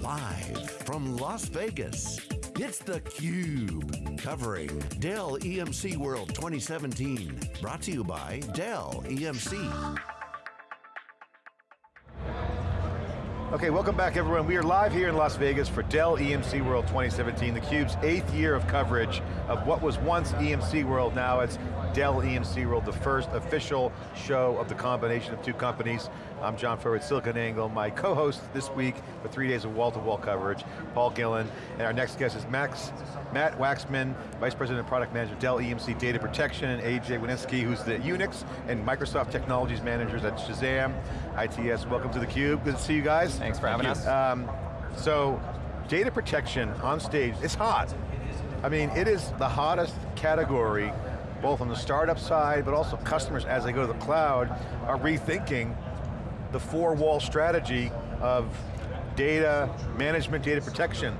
Live from Las Vegas, it's theCUBE. Covering Dell EMC World 2017. Brought to you by Dell EMC. Okay, welcome back everyone. We are live here in Las Vegas for Dell EMC World 2017, theCUBE's eighth year of coverage of what was once EMC World, now it's Dell EMC World, the first official show of the combination of two companies. I'm John Furrier with SiliconANGLE. My co-host this week for three days of wall-to-wall -wall coverage, Paul Gillin, and our next guest is Max, Matt Waxman, Vice President of Product Manager, Dell EMC Data Protection, and AJ Winesky, who's the Unix and Microsoft Technologies Managers at Shazam, ITS. Welcome to theCUBE, good to see you guys. Thanks for having us. Um, so, data protection on stage, it's hot. I mean, it is the hottest category both on the startup side, but also customers as they go to the cloud are rethinking the four-wall strategy of data management, data protection.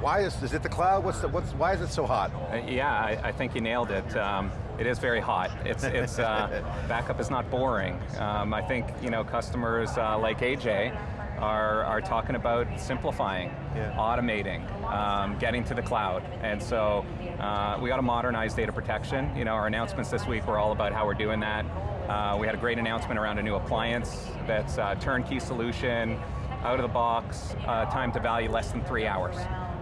Why is, is it the cloud? What's the, what's, why is it so hot? Uh, yeah, I, I, think you nailed it. Um, it is very hot. It's, it's uh, backup is not boring. Um, I think you know customers uh, like AJ are, are talking about simplifying, yeah. automating, um, getting to the cloud. And so uh, we got to modernize data protection. You know, our announcements this week were all about how we're doing that. Uh, we had a great announcement around a new appliance that's a turnkey solution, out of the box, uh, time to value less than three hours.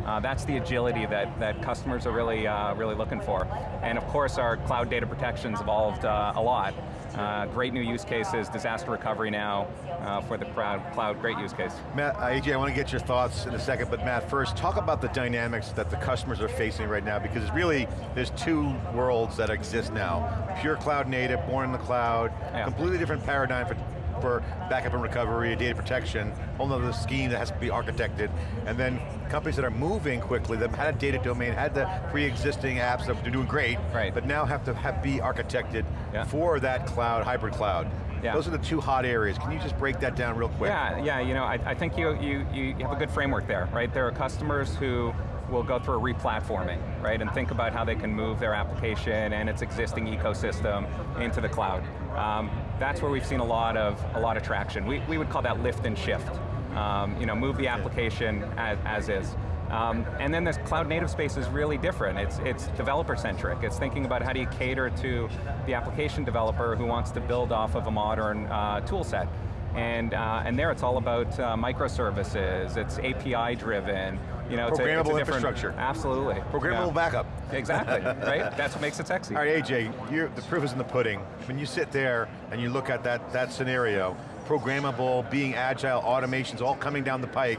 Uh, that's the agility that, that customers are really, uh, really looking for. And of course our cloud data protection's evolved uh, a lot. Uh, great new use cases, disaster recovery now uh, for the cloud, cloud, great use case. Matt, uh, AJ, I want to get your thoughts in a second, but Matt, first, talk about the dynamics that the customers are facing right now, because really, there's two worlds that exist now. Pure cloud native, born in the cloud, yeah. completely different paradigm for for backup and recovery, data protection, whole other scheme that has to be architected, and then companies that are moving quickly, that had a data domain, had the pre-existing apps that are doing great, right. but now have to have, be architected yeah. for that cloud, hybrid cloud. Yeah. Those are the two hot areas. Can you just break that down real quick? Yeah, yeah. You know, I, I think you, you, you have a good framework there, right? There are customers who will go through a replatforming, right? And think about how they can move their application and its existing ecosystem into the cloud. Um, that's where we've seen a lot of, a lot of traction. We, we would call that lift and shift. Um, you know, move the application as, as is. Um, and then this cloud native space is really different. It's, it's developer centric. It's thinking about how do you cater to the application developer who wants to build off of a modern uh, tool set. And, uh, and there it's all about uh, microservices, it's API driven, you know, Programmable it's a, it's a infrastructure. Absolutely. Programmable yeah. backup. Exactly, right? That's what makes it sexy. All right, AJ, the proof is in the pudding. When you sit there and you look at that, that scenario, programmable, being agile, automations all coming down the pike,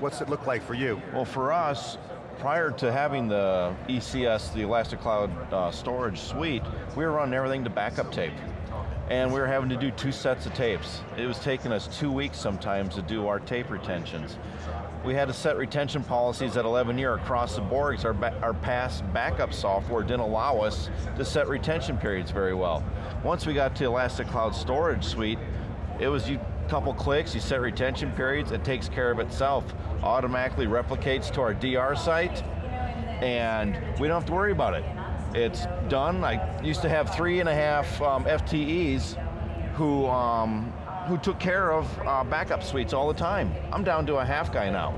what's it look like for you? Well, for us, prior to having the ECS, the Elastic Cloud uh, Storage Suite, we were running everything to backup tape. And we were having to do two sets of tapes. It was taking us two weeks sometimes to do our tape retentions. We had to set retention policies at 11 year across the board because our, our past backup software didn't allow us to set retention periods very well. Once we got to Elastic Cloud Storage Suite, it was you couple clicks, you set retention periods, it takes care of itself. Automatically replicates to our DR site, and we don't have to worry about it. It's done. I used to have three and a half um, FTEs who, um, who took care of uh, backup suites all the time. I'm down to a half guy now.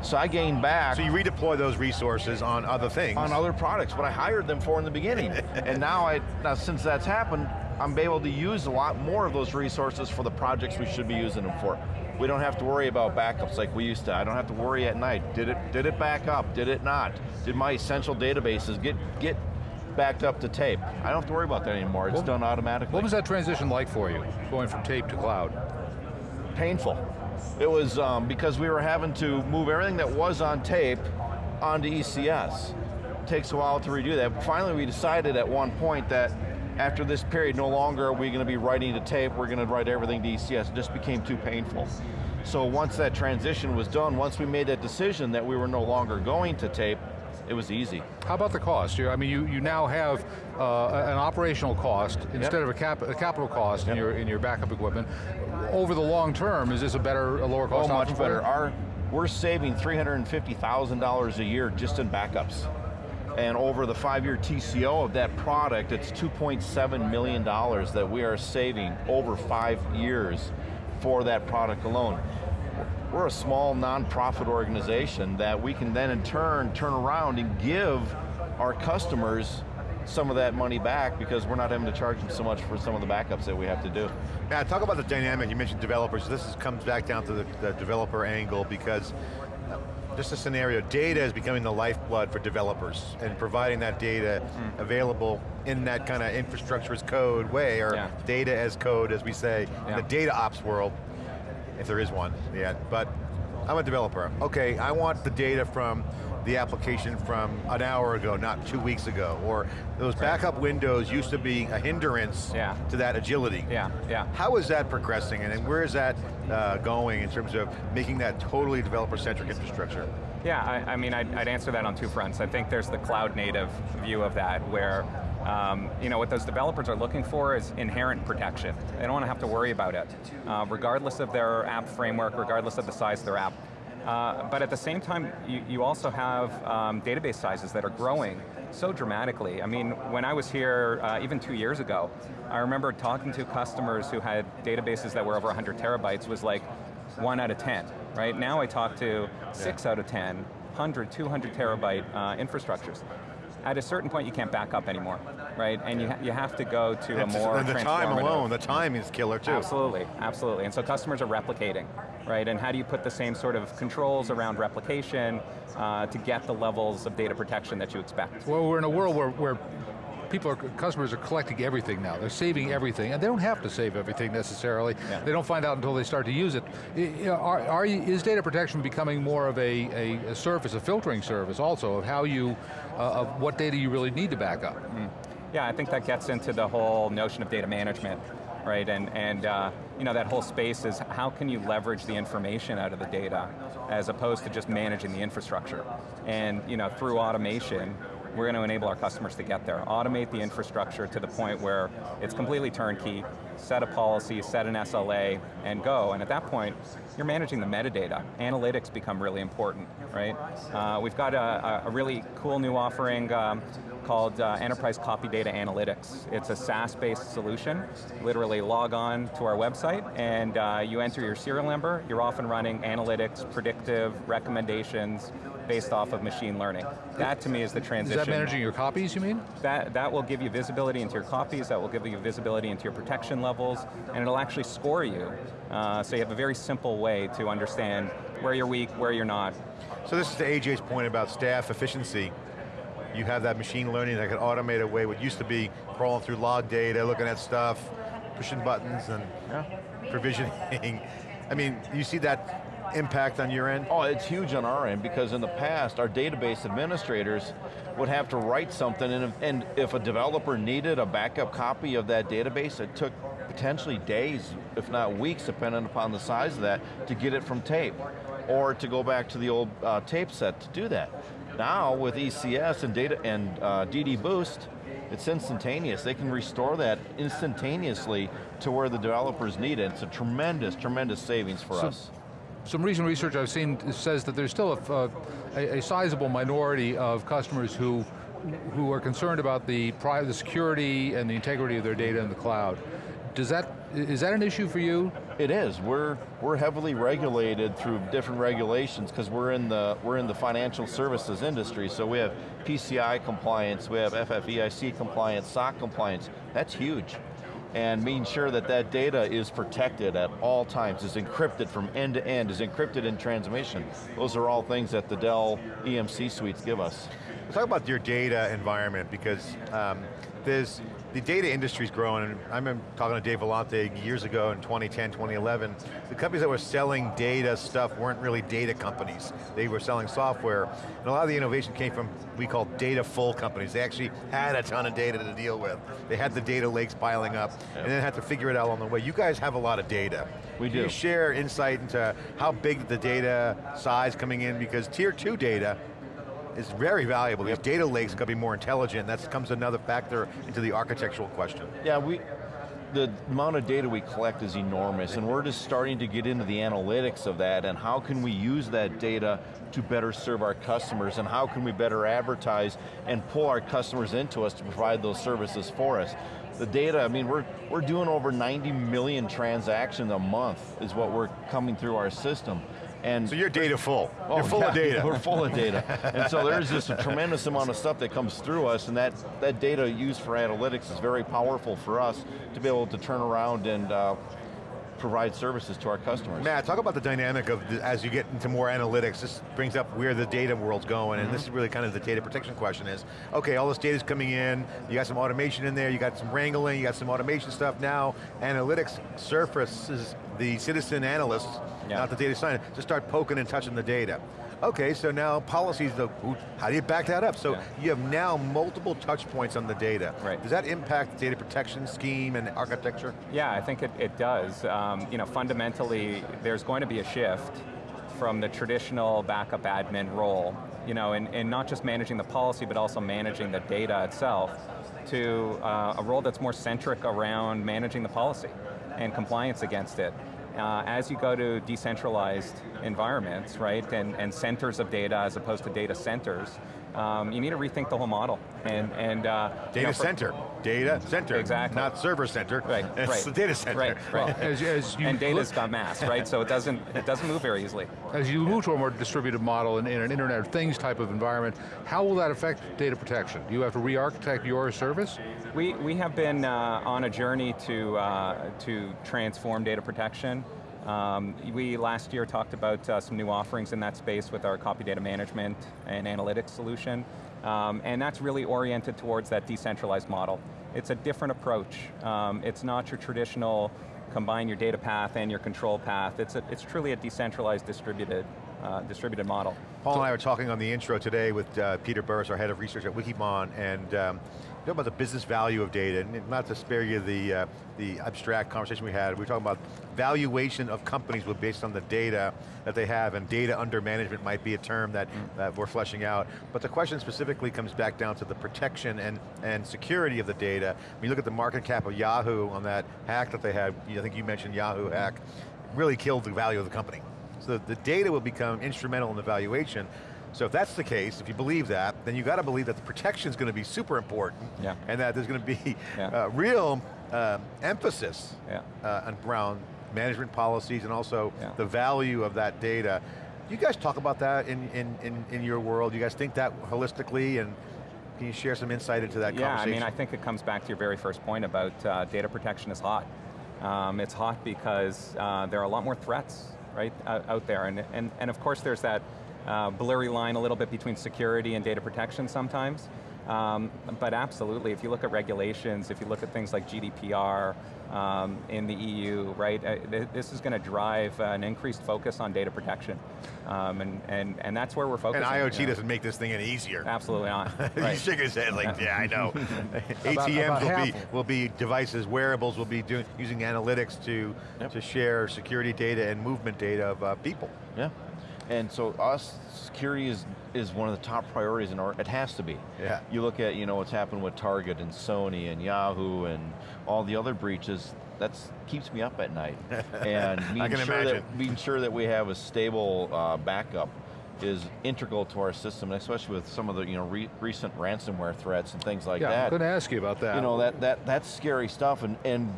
So I gained back. So you redeploy those resources on other things. On other products, but I hired them for in the beginning. and now, I, now since that's happened, I'm able to use a lot more of those resources for the projects we should be using them for. We don't have to worry about backups like we used to. I don't have to worry at night. Did it, did it back up? Did it not? Did my essential databases get, get backed up to tape? I don't have to worry about that anymore. It's done automatically. What was that transition like for you, going from tape to cloud? Painful. It was um, because we were having to move everything that was on tape onto ECS. It takes a while to redo that. Finally, we decided at one point that after this period, no longer are we going to be writing to tape, we're going to write everything to ECS. It just became too painful. So once that transition was done, once we made that decision that we were no longer going to tape, it was easy. How about the cost? I mean, you, you now have uh, an operational cost instead yep. of a, cap, a, capital cost yep. in, your, in your backup equipment. Over the long term, is this a better, a lower cost Oh, much better. Our, we're saving $350,000 a year just in backups. And over the five-year TCO of that product, it's $2.7 million that we are saving over five years for that product alone. We're a small nonprofit organization that we can then in turn turn around and give our customers some of that money back because we're not having to charge them so much for some of the backups that we have to do. Matt, talk about the dynamic, you mentioned developers, this is, comes back down to the, the developer angle because uh, just a scenario, data is becoming the lifeblood for developers and providing that data mm. available in that kind of infrastructure as code way, or yeah. data as code, as we say, yeah. in the data ops world, if there is one yet. But I'm a developer. Okay, I want the data from the application from an hour ago, not two weeks ago, or those backup windows used to be a hindrance yeah. to that agility. Yeah, yeah. How is that progressing and where is that uh, going in terms of making that totally developer-centric infrastructure? Yeah, I, I mean, I'd, I'd, answer that on two fronts. I think there's the cloud native view of that, where um, you know, what those developers are looking for is inherent protection. They don't want to have to worry about it, uh, regardless of their app framework, regardless of the size of their app. Uh, but at the same time, you, you also have um, database sizes that are growing so dramatically. I mean, when I was here, uh, even two years ago, I remember talking to customers who had databases that were over 100 terabytes was like one out of 10, right? Now I talk to six out of 10, 100, 200 terabyte uh, infrastructures at a certain point you can't back up anymore, right? And you, ha you have to go to and a more And the time alone, the time is killer too. Absolutely, absolutely. And so customers are replicating, right? And how do you put the same sort of controls around replication uh, to get the levels of data protection that you expect? Well, we're in a world where, where people are, customers are collecting everything now. They're saving everything, and they don't have to save everything necessarily. Yeah. They don't find out until they start to use it. Are, are you, is data protection becoming more of a, a, a, service, a filtering service also, of how you, uh, of what data you really need to back up? Mm. Yeah, I think that gets into the whole notion of data management right? And, and uh, you know, that whole space is how can you leverage the information out of the data as opposed to just managing the infrastructure. And you know, through automation, we're going to enable our customers to get there. Automate the infrastructure to the point where it's completely turnkey, set a policy, set an SLA, and go. And at that point, you're managing the metadata. Analytics become really important, right? Uh, we've got a, a, really cool new offering um, called uh, Enterprise Copy Data Analytics. It's a SaaS-based solution. Literally log on to our website and uh, you enter your serial number, you're off and running analytics, predictive, recommendations, based off of machine learning. That to me is the transition. Is that managing your copies, you mean? That, that will give you visibility into your copies, that will give you visibility into your protection levels, and it'll actually score you. Uh, so you have a very simple way to understand where you're weak, where you're not. So this is to AJ's point about staff efficiency. You have that machine learning that can automate away what used to be crawling through log data, looking at stuff, pushing buttons and yeah. provisioning. I mean, you see that impact on your end? Oh, it's huge on our end because in the past, our database administrators would have to write something and if, and if a developer needed a backup copy of that database, it took potentially days, if not weeks, depending upon the size of that, to get it from tape or to go back to the old uh, tape set to do that. Now with ECS and data and uh, DD Boost, it's instantaneous. They can restore that instantaneously to where the developers need it. It's a tremendous, tremendous savings for so, us some recent research I've seen says that there's still a, a, a sizable minority of customers who who are concerned about the, the security and the integrity of their data in the cloud. Does that, is that an issue for you? It is. We're we're heavily regulated through different regulations because we're in the we're in the financial services industry. So we have PCI compliance, we have FFIEC compliance, SOC compliance. That's huge and making sure that that data is protected at all times, is encrypted from end to end, is encrypted in transmission. Those are all things that the Dell EMC suites give us. Let's talk about your data environment because um, there's, the data industry's growing, and I remember talking to Dave Vellante years ago in 2010, 2011, the companies that were selling data stuff weren't really data companies. They were selling software, and a lot of the innovation came from, we call data full companies. They actually had a ton of data to deal with. They had the data lakes piling up, yep. and then had to figure it out along the way. You guys have a lot of data. We Can do. you share insight into how big the data size coming in, because tier two data is very valuable. These data lakes got to be more intelligent. That comes another factor into the architectural question. Yeah, we, the amount of data we collect is enormous and we're just starting to get into the analytics of that and how can we use that data to better serve our customers and how can we better advertise and pull our customers into us to provide those services for us. The data, I mean, we're, we're doing over 90 million transactions a month is what we're coming through our system. And So you're data full. Oh, you're full yeah, of data. We're full of data. and so there's just a tremendous amount of stuff that comes through us and that, that data used for analytics is very powerful for us to be able to turn around and uh, provide services to our customers. Matt, talk about the dynamic of the, as you get into more analytics, this brings up where the data world's going, and this mm-hmm. is really kind of the data protection question is, okay, all this data's coming in, you got some automation in there, you got some wrangling, you got some automation stuff, now analytics surfaces the citizen analysts, Yeah. not the data scientists, to start poking and touching the data. Okay, so now policies, the, how do you back that up? So Yeah. you have now multiple touch points on the data. Right. Does that impact the data protection scheme and architecture? Yeah, I think it, it does. Um, you know, fundamentally, there's going to be a shift from the traditional backup admin role, you know, and, and not just managing the policy, but also managing the data itself, to uh, a role that's more centric around managing the policy and compliance against it. Uh, as you go to decentralized environments, right, and, and centers of data as opposed to data centers, um, you need to rethink the whole model. And, and uh, you Data know, center, data center. Exactly. Not server center. Right, It's right. the data center. Right, right. As, as you and data's look- got mass, right? So it doesn't it doesn't move very easily. As you move to a more distributed model in, in an Internet of Things type of environment, how will that affect data protection? Do you have to re-architect your service? We we have been uh, on a journey to uh, to transform data protection. Um, we last year talked about uh, some new offerings in that space with our copy data management and analytics solution, um, and that's really oriented towards that decentralized model. It's a different approach. Um, it's not your traditional combine your data path and your control path. It's a, it's truly a decentralized, distributed uh, distributed model. Paul and I were talking on the intro today with uh, Peter Burris, our head of research at Wikibon, and um, talking about the business value of data, and not to spare you the, uh, the abstract conversation we had, we were talking about valuation of companies based on the data that they have, and data under management might be a term that, that we're fleshing out. But the question specifically comes back down to the protection and, and security of the data. When you look at the market cap of Yahoo on that hack that they had, I think you mentioned Yahoo hack, really killed the value of the company. So the data will become instrumental in the valuation. So if that's the case, if you believe that, then you got to believe that the protection is going to be super important, Yeah. and that there's going to be Yeah. uh, real uh, emphasis Yeah. uh, on- around management policies and also the value of that data. Do you guys talk about that in, in, in, in your world? Do you guys think that holistically, and can you share some insight into that Yeah, I mean, I think it comes back to your very first point about uh, data protection is hot. Um, it's hot because uh, there are a lot more threats, right, out, out there. And, and, and of course there's that uh, blurry line a little bit between security and data protection sometimes. Um, but absolutely, if you look at regulations, if you look at things like GDPR um, in the EU, right, uh, th this is going to drive uh, an increased focus on data protection. Um, and, and, and that's where we're focused. and. IoT you know. doesn't make this thing any easier. Absolutely not. He's shaking his head like, yeah, I know. ATMs about will be will be devices, wearables will be doing using analytics to Yep. to share security data and movement data of uh, people. Yeah. And so us, security is, is one of the top priorities in our, it has to be. Yeah. You look at you know what's happened with Target and Sony and Yahoo and all the other breaches, that keeps me up at night. And being can sure imagine. that being sure that we have a stable uh, backup is integral to our system, especially with some of the you know re recent ransomware threats and things like yeah, that. I'm going to ask you about that. You know, that, that, that's scary stuff, and, and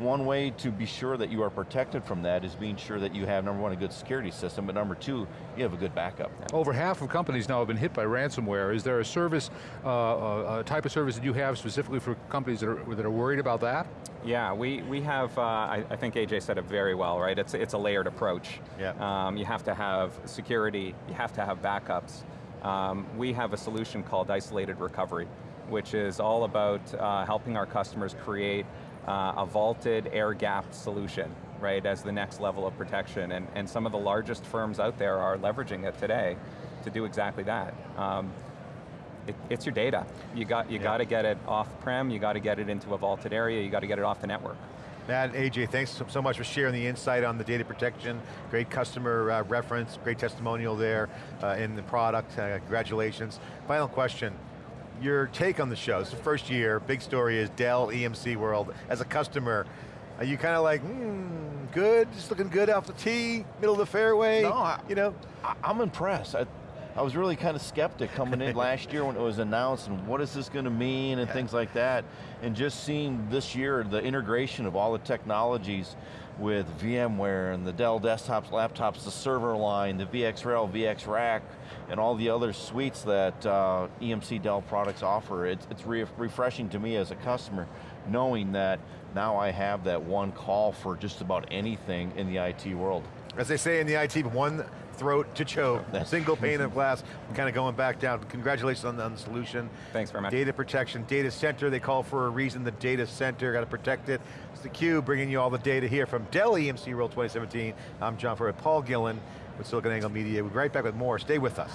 one way to be sure that you are protected from that is being sure that you have, number one, a good security system, but number two, you have a good backup. Over half of companies now have been hit by ransomware. Is there a service, uh, a, a type of service that you have specifically for companies that are, that are worried about that? Yeah, we, we have, uh, I, I think AJ said it very well, right? It's, it's a layered approach. Yeah. Um, you have to have security, you have to have backups. Um, we have a solution called Isolated Recovery, which is all about uh, helping our customers create uh, a vaulted, air-gapped solution, right, as the next level of protection. And, and some of the largest firms out there are leveraging it today to do exactly that. Um, it, it's your data. You got you Yeah. got to get it off-prem. You got to get it into a vaulted area. You got to get it off the network. Matt and AJ, thanks so, so much for sharing the insight on the data protection. Great customer uh, reference, great testimonial there uh, in the product. Uh, congratulations. Final question. Your take on the show. It's the first year. Big story is Dell EMC World. As a customer, are you kind of like, hmm, good, just looking good off the tee, middle of the fairway? No, I- you know, I, I'm impressed. I, I was really kind of skeptic coming in last year when it was announced and what is this going to mean and things like that. And just seeing this year the integration of all the technologies with VMware and the Dell desktops, laptops, the server line, the VxRail, VxRack, and all the other suites that uh, EMC Dell products offer. It's, it's re refreshing to me as a customer knowing that now I have that one call for just about anything in the IT world. As they say in the IT, one throat to choke, single pane of glass, kind of going back down. Congratulations on the, on the, solution. Thanks very much. Data protection, data center, they call for a reason, the data center, got to protect it. It's theCUBE bringing you all the data here from Dell EMC World 2017. I'm John Furrier, Paul Gillin with SiliconANGLE Media. We'll be right back with more, stay with us.